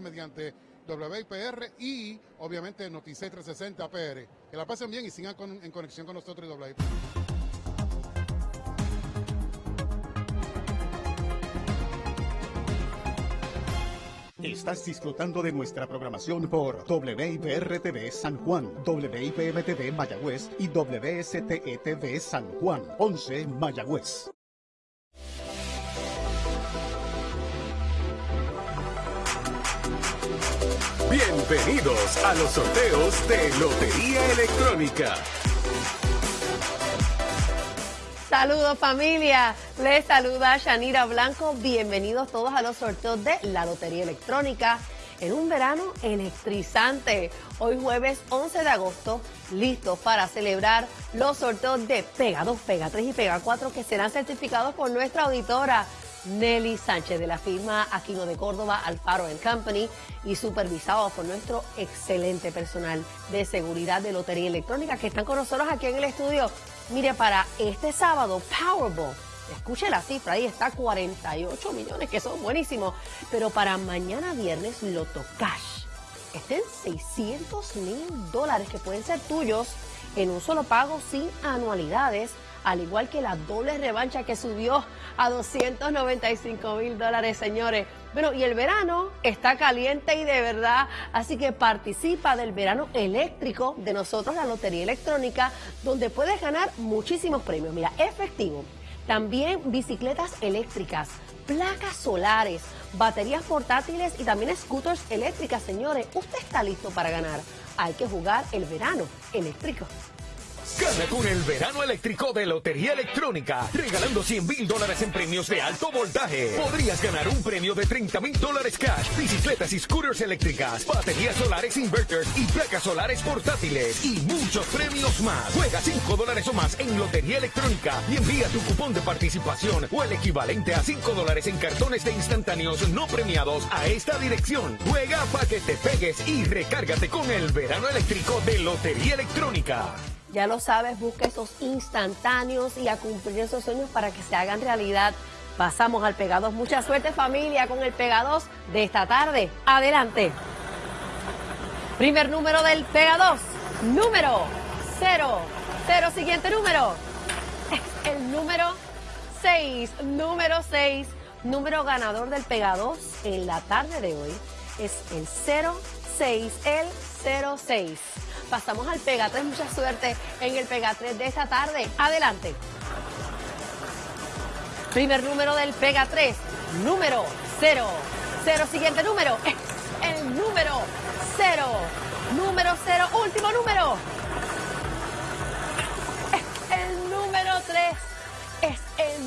mediante WIPR y obviamente Noticias 360 PR. Que la pasen bien y sigan en conexión con nosotros y WIPR. Estás disfrutando de nuestra programación por WIPR-TV San Juan, WIPM-TV Mayagüez y WSTE-TV San Juan, 11 Mayagüez. Bienvenidos a los sorteos de Lotería Electrónica. Saludos familia, les saluda Shanira Blanco, bienvenidos todos a los sorteos de la Lotería Electrónica en un verano electrizante. Hoy jueves 11 de agosto, listos para celebrar los sorteos de Pega 2, Pega 3 y Pega 4 que serán certificados por nuestra auditora Nelly Sánchez de la firma Aquino de Córdoba, Alfaro Company y supervisados por nuestro excelente personal de seguridad de Lotería Electrónica que están con nosotros aquí en el estudio. Mire, para este sábado, Powerball, escuche la cifra, ahí está 48 millones, que son buenísimos, pero para mañana viernes, Loto Cash, estén 600 mil dólares que pueden ser tuyos en un solo pago sin anualidades al igual que la doble revancha que subió a 295 mil dólares, señores. Bueno, y el verano está caliente y de verdad, así que participa del verano eléctrico de nosotros, la Lotería Electrónica, donde puedes ganar muchísimos premios. Mira, efectivo, también bicicletas eléctricas, placas solares, baterías portátiles y también scooters eléctricas, señores. Usted está listo para ganar. Hay que jugar el verano eléctrico. Gana con el verano eléctrico de Lotería Electrónica, regalando 100 mil dólares en premios de alto voltaje. Podrías ganar un premio de 30 mil dólares cash, bicicletas y scooters eléctricas, baterías solares inverters y placas solares portátiles y muchos premios más. Juega 5 dólares o más en Lotería Electrónica y envía tu cupón de participación o el equivalente a 5 dólares en cartones de instantáneos no premiados a esta dirección. Juega para que te pegues y recárgate con el verano eléctrico de Lotería Electrónica. Ya lo sabes, busca esos instantáneos y a cumplir esos sueños para que se hagan realidad. Pasamos al Pega 2. Mucha suerte familia con el Pega 2 de esta tarde. Adelante. Primer número del Pega 2. Número 0. 0. Siguiente número. Es el número 6. Número 6. Número ganador del Pega 2 en la tarde de hoy es el 06. El 06. Pasamos al Pega 3. Mucha suerte en el Pega 3 de esta tarde. Adelante. Primer número del Pega 3. Número 0. 0. Siguiente número. es El número 0. Número 0. Último número. El número 3 es el